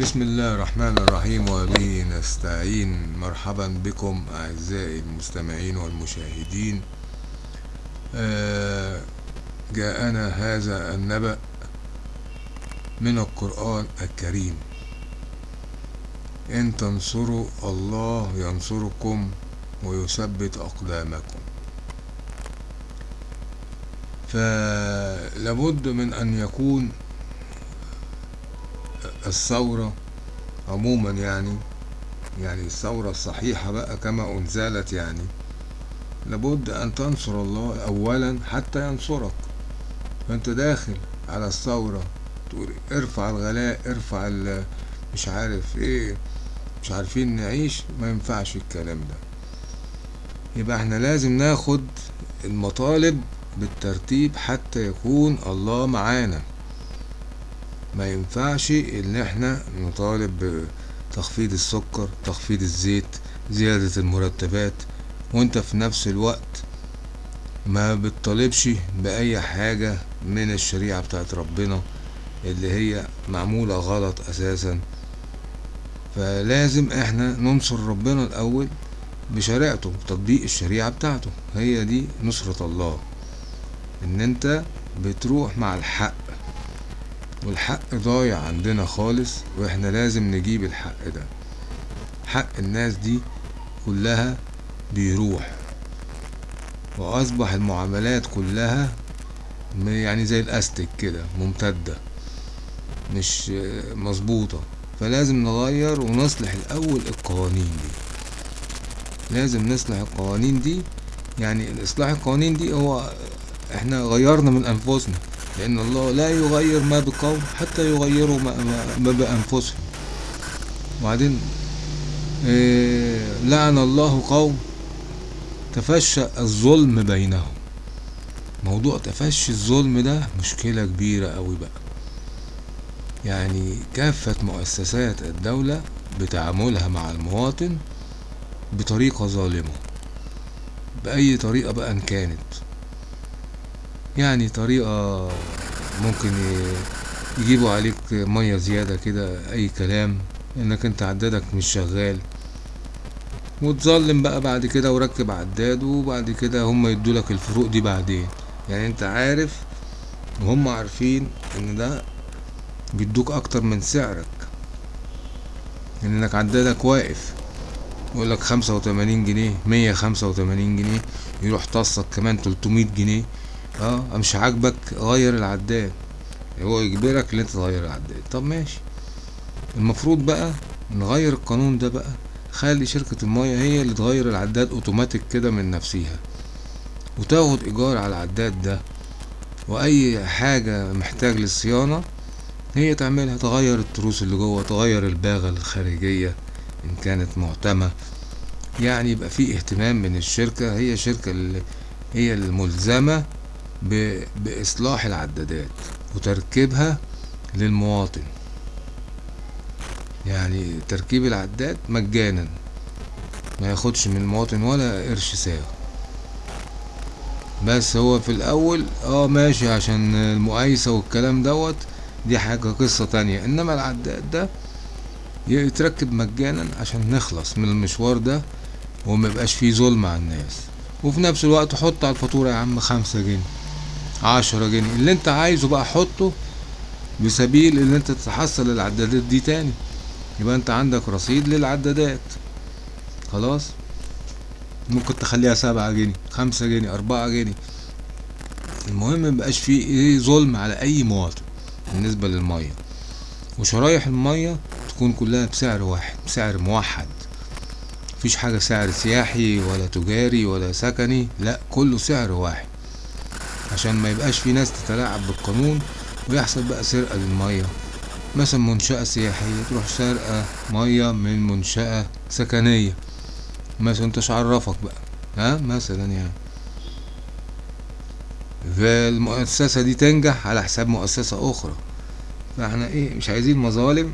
بسم الله الرحمن الرحيم وبه نستعين. مرحبا بكم أعزائي المستمعين والمشاهدين. آه، جاءنا هذا النبأ من القرآن الكريم. إن تنصروا الله ينصركم ويثبت أقدامكم. فلابد من أن يكون الثورة عموما يعني يعني الثورة الصحيحة بقى كما أنزلت يعني. لابد أن تنصر الله أولا حتى ينصرك. فأنت داخل على الثورة تقول ارفع الغلاء ارفع مش عارف إيه مش عارفين نعيش ما ينفعش الكلام ده. يبقى إحنا لازم ناخد المطالب بالترتيب حتى يكون الله معانا. ما ينفعش إن إحنا نطالب بتخفيض السكر تخفيض الزيت زيادة المرتبات وإنت في نفس الوقت ما بتطالبش بأي حاجة من الشريعة بتاعت ربنا اللي هي معمولة غلط أساسا. فلازم إحنا ننصر ربنا الأول بشريعته بتطبيق الشريعة بتاعته. هي دي نصرة الله. إن إنت بتروح مع الحق. والحق ضايع عندنا خالص وإحنا لازم نجيب الحق ده. حق الناس دي كلها بيروح. وأصبح المعاملات كلها يعني زي الأستك كده ممتدة مش مظبوطة. فلازم نغير ونصلح الأول القوانين دي. لازم نصلح القوانين دي يعني إصلاح القوانين دي هو إحنا غيرنا من أنفسنا. لأن الله لا يغير ما بقوم حتى يغيروا ما, ما, بأنفسهم. وبعدين إيه لعن الله قوم تفشى الظلم بينهم. موضوع تفشي الظلم ده مشكلة كبيرة قوي بقى. يعني كافة مؤسسات الدولة بتعاملها مع المواطن بطريقة ظالمة بأي طريقة بقى إن كانت. يعني طريقة ممكن يجيبوا عليك مية زيادة كده أي كلام. إنك أنت عدادك مش شغال. وتظلم بقى بعد كده وركب عداد وبعد كده هم يدولك الفروق دي بعدين. يعني أنت عارف وهم عارفين إن ده بيدوك أكتر من سعرك. إنك عدادك واقف يقول لك خمسة وتمانين جنيه مية خمسة وتمانين جنيه يروح تصك كمان تلتمية جنيه. آه مش عاجبك غير العداد. هو يجبرك إن أنت تغير العداد. طب ماشي. المفروض بقى نغير القانون ده بقى. خلي شركة المية هي اللي تغير العداد أوتوماتيك كده من نفسها وتاخد إيجار على العداد ده. وأي حاجة محتاج للصيانة هي تعملها. تغير التروس اللي جوه تغير الباغة الخارجية إن كانت معتمة. يعني يبقى في اهتمام من الشركة. هي الشركة اللي هي الملزمة بإصلاح العدادات وتركيبها للمواطن. يعني تركيب العداد مجانا ما ياخدش من المواطن ولا قرش ساغ بس هو في الأول آه ماشي عشان المقايسة والكلام دوت دي حاجة قصة تانية. إنما العداد ده يتركب مجانا عشان نخلص من المشوار ده وما يبقاش فيه ظلم على الناس. وفي نفس الوقت حط على الفاتورة يا عم خمسة جنيه. عشرة جنيه. اللي انت عايزه بقى حطه بسبيل ان انت تحصل العدادات دي تاني. يبقى انت عندك رصيد للعدادات. خلاص؟ ممكن تخليها سبعة جنيه خمسة جنيه أربعة جنيه. المهم مبقاش فيه إيه ظلم على أي مواطن بالنسبة للمية. وشرايح المية تكون كلها بسعر واحد بسعر موحد. مفيش حاجة سعر سياحي ولا تجاري ولا سكني لا كله سعر واحد. عشان ما يبقاش في ناس تتلاعب بالقانون ويحصل بقى سرقة للمية. مثلا منشأة سياحية تروح سرقة مية من منشأة سكنية. مثلا انتش عرفك بقى ها؟ مثلا يعني. فالمؤسسة دي تنجح على حساب مؤسسة أخرى. فاحنا إيه مش عايزين مظالم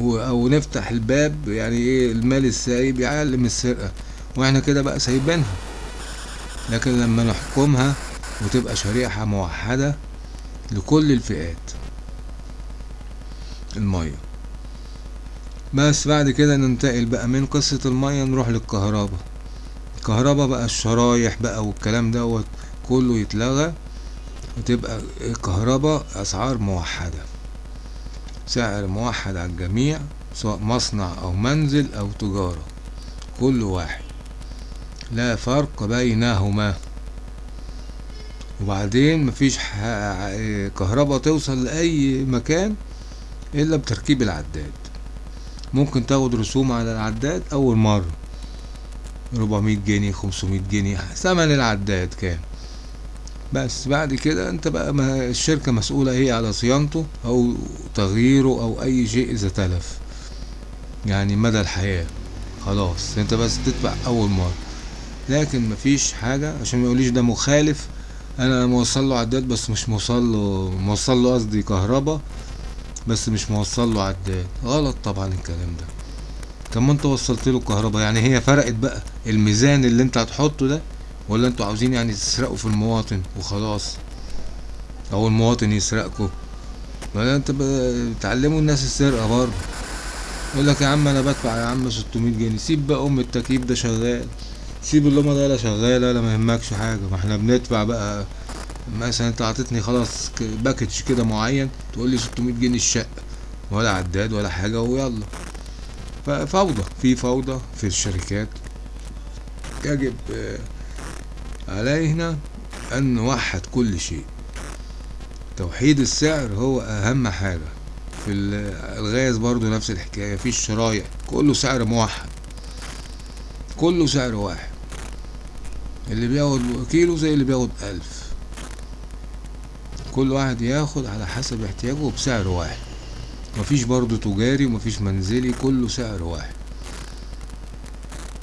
أو نفتح الباب يعني إيه المال السايب يعلم السرقة. وإحنا كده بقى سايبينها. لكن لما نحكمها وتبقى شريحة موحدة لكل الفئات. المية. بس بعد كده ننتقل بقى من قصة المية نروح للكهرباء. الكهرباء بقى الشرايح بقى والكلام دوت كله يتلغى وتبقى الكهرباء أسعار موحدة. سعر موحد على الجميع سواء مصنع أو منزل أو تجارة. كل واحد. لا فرق بينهما. وبعدين مفيش كهرباء توصل لأي مكان إلا بتركيب العداد. ممكن تاخد رسوم على العداد أول مرة. 400 جنيه 500 جنيه ثمن العداد كام. بس بعد كده أنت بقى ما الشركة مسؤولة هي على صيانته أو تغييره أو أي شيء إذا تلف. يعني مدى الحياة. خلاص أنت بس تدفع أول مرة. لكن مفيش حاجة عشان ما يقوليش ده مخالف أنا موصل له عداد بس مش موصل له موصل له قصدي كهربا بس مش موصل له عداد. غلط طبعا الكلام ده. طب ما أنت وصلت له الكهرباء يعني هي فرقت بقى الميزان اللي أنت هتحطه ده ولا أنتوا عاوزين يعني تسرقوا في المواطن وخلاص؟ أو المواطن يسرقكوا. ولا أنت بتعلموا الناس السرقة برضه. يقول لك يا عم أنا بدفع يا عم 600 جنيه سيب بقى أم التكييف ده شغال. سيب اللمبة ده لا شغالة لا ما يهمكش حاجة. ما إحنا بندفع بقى مثلا انت عطيتني خلاص باكج كده معين تقول لي 600 جنيه الشقة ولا عداد ولا حاجة ويلا. ففوضى في فوضى في الشركات. يجب آه، علينا أن نوحد كل شيء. توحيد السعر هو أهم حاجة. في ال- الغاز برضو نفس الحكاية في الشرايح كله سعر موحد. كله سعر واحد. اللي بياخد كيلو زي اللي بياخد ألف. كل واحد ياخد على حسب احتياجه بسعر واحد. مفيش برضو تجاري ومفيش منزلي كله سعر واحد.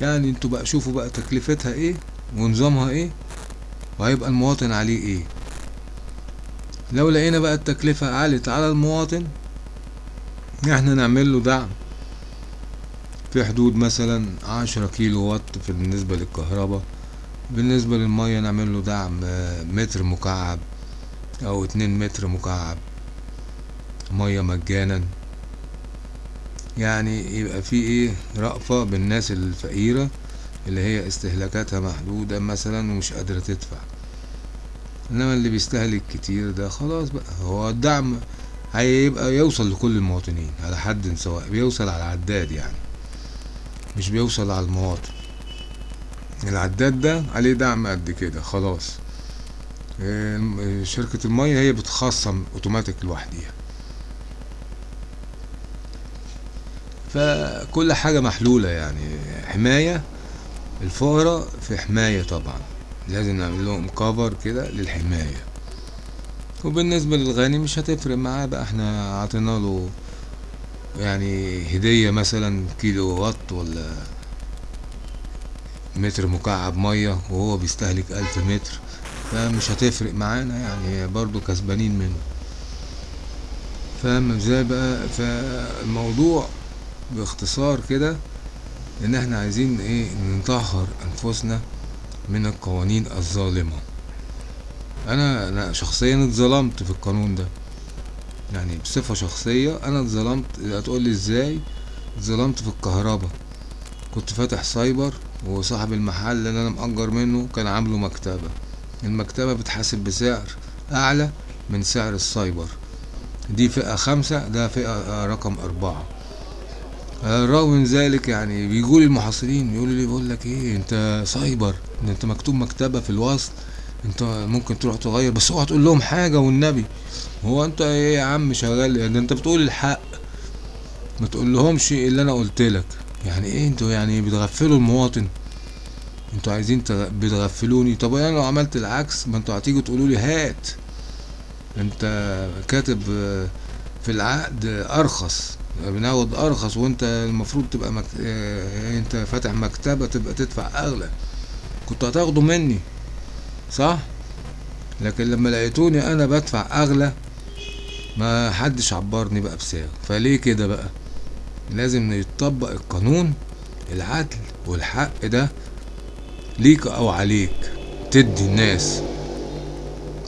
يعني أنتوا بقى شوفوا بقى تكلفتها إيه ونظامها إيه وهيبقى المواطن عليه إيه. لو لقينا بقى التكلفة عالت على المواطن إحنا نعمل له دعم. في حدود مثلا عشرة كيلو وات في بالنسبة للكهرباء. بالنسبة للمية نعمل له دعم آه، متر مكعب أو اتنين متر مكعب. مية مجانا. يعني يبقى في إيه؟ رأفة بالناس الفقيرة اللي هي استهلاكاتها محدودة مثلا ومش قادرة تدفع. إنما اللي بيستهلك كتير ده خلاص بقى هو الدعم هيبقى يوصل لكل المواطنين على حد سواء بيوصل على العداد يعني مش بيوصل على المواطن. العداد ده عليه دعم قد كده خلاص. شركة المية هي بتخصم أوتوماتيك لوحديها. فكل حاجة محلولة يعني. حماية الفقراء في حماية طبعا. لازم نعمل لهم كفر كده للحماية. وبالنسبة للغني مش هتفرق معاه بقى. إحنا عطينا له يعني هدية مثلا كيلو وات ولا متر مكعب مية وهو بيستهلك ألف متر. فمش هتفرق معانا يعني برضو كسبانين منه. فاهم إزاي بقى؟ فالموضوع باختصار كده إن إحنا عايزين إيه؟ نطهر أنفسنا من القوانين الظالمة. أنا أنا شخصيا اتظلمت في القانون ده. يعني بصفة شخصية أنا اتظلمت. هتقولي إزاي؟ اتظلمت في الكهرباء. كنت فاتح سايبر وصاحب المحل اللي أنا مأجر منه كان عامله مكتبة. المكتبة بتحاسب بسعر أعلى من سعر السايبر. دي فئة خمسة ده فئة رقم أربعة. رغم من ذلك يعني بيجولي المحصلين يقولوا لي بقول لك إيه أنت سايبر أنت مكتوب مكتبة في الوصل أنت ممكن تروح تغير بس اوعى تقول لهم حاجة والنبي. هو أنت إيه يا عم شغال؟ ده أنت بتقول الحق ما تقول لهمش اللي أنا قلت لك. يعني إيه أنتوا يعني بتغفلوا المواطن؟ أنتوا عايزين تغ... بتغفلوني. طب أنا لو عملت العكس ما أنتوا هتيجوا تقولوا لي هات. انت كاتب آه، في العقد أرخص بناخد أرخص وانت المفروض تبقى مك... آه انت فاتح مكتبة تبقى تدفع أغلى. كنت هتاخده مني صح؟ لكن لما لقيتوني أنا بدفع أغلى ما حدش عبرني بقى بسعر فليه كده بقى؟ لازم يتطبق القانون العدل والحق ده ليك أو عليك تدي الناس.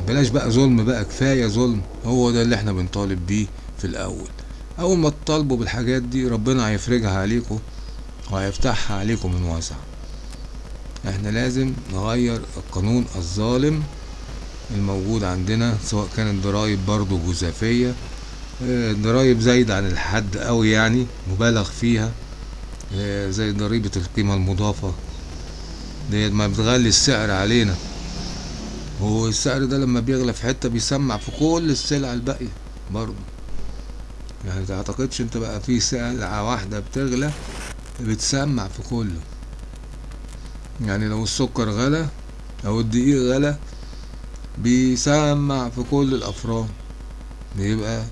بلاش بقى ظلم بقى كفاية ظلم هو ده اللي إحنا بنطالب بيه في الأول. أول ما تطالبوا بالحاجات دي ربنا هيفرجها عليكم وهيفتحها عليكم من واسع. إحنا لازم نغير القانون الظالم الموجود عندنا سواء كانت ضرائب برضو جزافية ضرائب زايدة عن الحد قوي يعني مبالغ فيها آه، زي ضريبة القيمة المضافة. ديت ما بتغلي السعر علينا. هو السعر ده لما بيغلى في حتة بيسمع في كل السلع الباقية برضو يعني تعتقدش انت بقى في سلعة واحدة بتغلى بتسمع في كله. يعني لو السكر غلى أو الدقيق غلى بيسمع في كل الافران بيبقى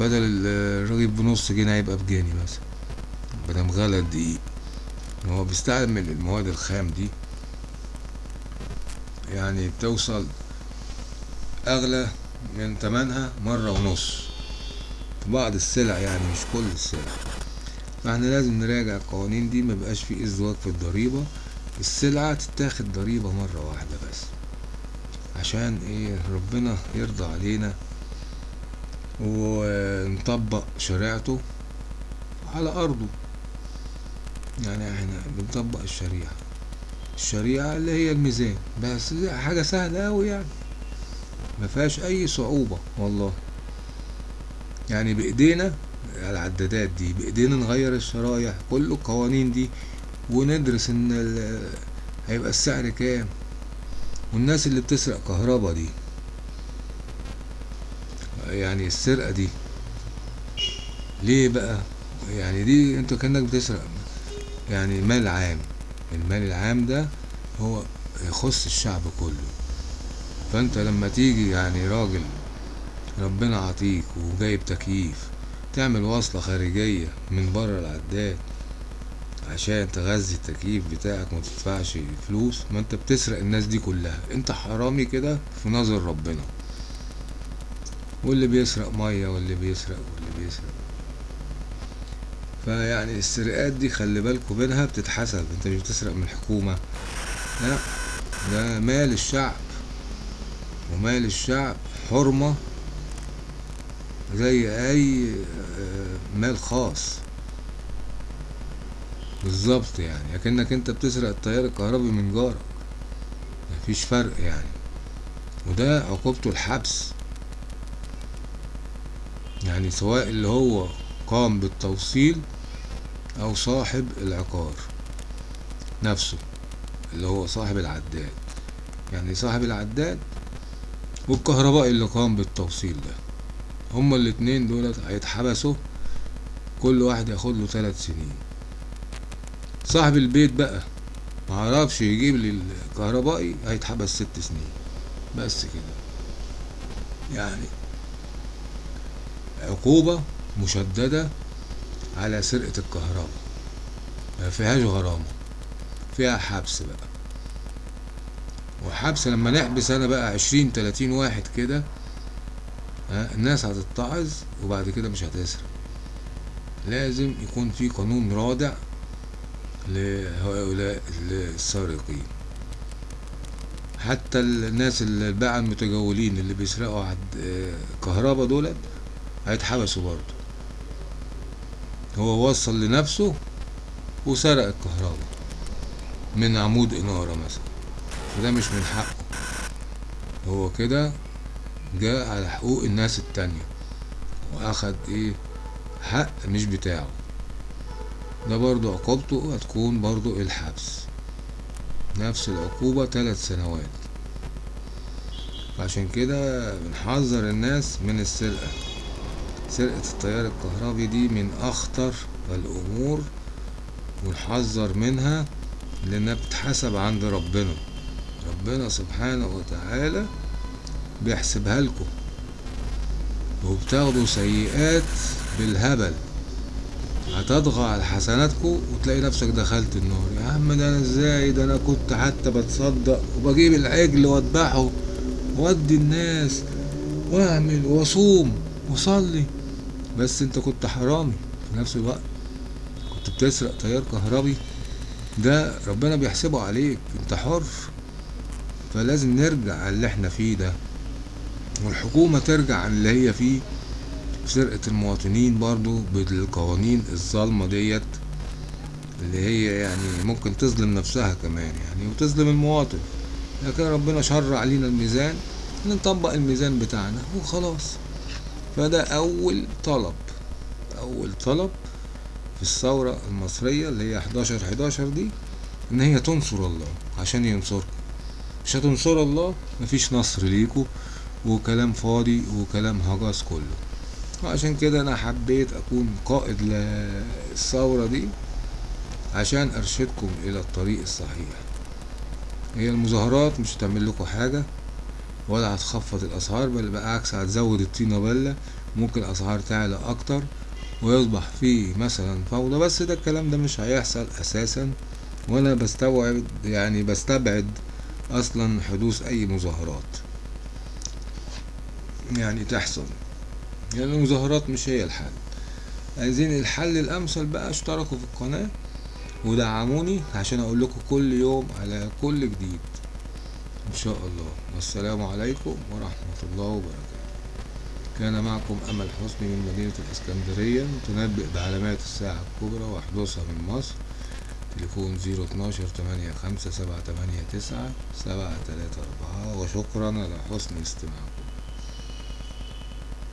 بدل الرغيف بنص جنيه هيبقى بجنيه مثلا. مادام غلى الدقيق هو بيستعمل المواد الخام دي. يعني بتوصل أغلى من تمنها مرة ونص. في بعض السلع يعني مش كل السلع. فإحنا لازم نراجع القوانين دي مبقاش في ازدواج في الضريبة. السلعة تتاخد ضريبة مرة واحدة بس. عشان إيه؟ ربنا يرضى علينا. ونطبق شريعته على أرضه. يعني إحنا بنطبق الشريعة. الشريعة اللي هي الميزان. بس حاجة سهلة أوي يعني. ما فيهاش أي صعوبة والله. يعني بإيدينا العدادات دي بإيدينا نغير الشرايح كل القوانين دي وندرس ال- هيبقى السعر كام. والناس اللي بتسرق كهربا دي. يعني السرقة دي. ليه بقى؟ يعني دي انت كأنك بتسرق. يعني مال عام المال العام ده هو يخص الشعب كله. فانت لما تيجي يعني راجل ربنا عطيك وجايب تكييف تعمل وصلة خارجية من بره العداد عشان تغذي التكييف بتاعك وما تدفعش فلوس ما انت بتسرق الناس دي كلها. انت حرامي كده في نظر ربنا. واللي بيسرق مية واللي بيسرق واللي بيسرق. فيعني السرقات دي خلي بالكوا منها بتتحسب انت مش بتسرق من الحكومة. لا ده مال الشعب ومال الشعب حرمة زي أي آه، مال خاص. بالظبط يعني لكنك انت بتسرق التيار الكهربي من جارك. مفيش فرق يعني. وده عقوبته الحبس. يعني سواء اللي هو قام بالتوصيل أو صاحب العقار نفسه اللي هو صاحب العداد. يعني صاحب العداد والكهربائي اللي قام بالتوصيل ده. هما الاتنين دولت هيتحبسوا كل واحد ياخد له ثلاث سنين. صاحب البيت بقى معرفش يجيب لي الكهربائي هيتحبس ست سنين. بس كده. يعني عقوبة مشددة على سرقة الكهرباء. ما فيهاش غرامة فيها حبس بقى. وحبس لما نحبس أنا بقى عشرين تلاتين واحد كده الناس هتتعظ وبعد كده مش هتسرق. لازم يكون في قانون رادع لهؤلاء السارقين. حتى الناس اللي الباعة المتجولين اللي بيسرقوا عد كهربا دولت هيتحبسوا برضه. هو وصل لنفسه وسرق الكهرباء من عمود إنارة مثلا. وده مش من حقه. هو كده جاء على حقوق الناس التانية وأخد إيه؟ حق مش بتاعه. ده برضو عقوبته هتكون برضو الحبس. نفس العقوبة ثلاث سنوات. عشان كده بنحذر الناس من السرقة. سرقة التيار الكهربي دي من أخطر الأمور ونحذر منها لأنها بتتحسب عند ربنا. ربنا سبحانه وتعالى بيحسبها لكم وبتاخدوا سيئات بالهبل. هتطغى على حسناتكم وتلاقي نفسك دخلت النار. يا عم ده أنا إزاي؟ ده أنا كنت حتى بتصدق وبجيب العجل وأذبحه وأدي الناس وأعمل وأصوم وأصلي. بس انت كنت حرامي في نفس الوقت. كنت بتسرق تيار كهربي. ده ربنا بيحسبه عليك. انت حر. فلازم نرجع على اللي إحنا فيه ده. والحكومة ترجع اللي هي فيه. سرقة المواطنين برضو بالقوانين الظالمة ديت. اللي هي يعني ممكن تظلم نفسها كمان يعني وتظلم المواطن. لكن ربنا شرع علينا الميزان. نطبق الميزان بتاعنا وخلاص. فده أول طلب. أول طلب في الثورة المصرية اللي هي 11 11 دي إن هي تنصر الله عشان ينصركم. مش هتنصر الله مفيش نصر ليكوا وكلام فاضي وكلام هجس كله. وعشان كده أنا حبيت أكون قائد للثورة دي عشان أرشدكم إلى الطريق الصحيح. هي المظاهرات مش هتعمل لكم حاجة. ولا هتخفض الأسعار بل بالعكس هتزود الطينة بلة ممكن الأسعار تعلى أكتر ويصبح فيه مثلا فوضى. بس ده الكلام ده مش هيحصل أساسا وأنا بستوعب يعني بستبعد أصلا حدوث أي مظاهرات يعني تحصل. يعني المظاهرات مش هي الحل. عايزين الحل الأمثل بقى اشتركوا في القناة ودعموني عشان أقول لكم كل يوم على كل جديد. شاء الله. والسلام عليكم ورحمة الله وبركاته. كان معكم أمل حسني من مدينة الإسكندرية. تنبئ بعلامات الساعة الكبرى وحدوثها من مصر. تليفون زيرو اتناشر تمانية خمسة سبعة تمانية تسعة سبعة تلاتة أربعة. وشكرا على حسن استماعكم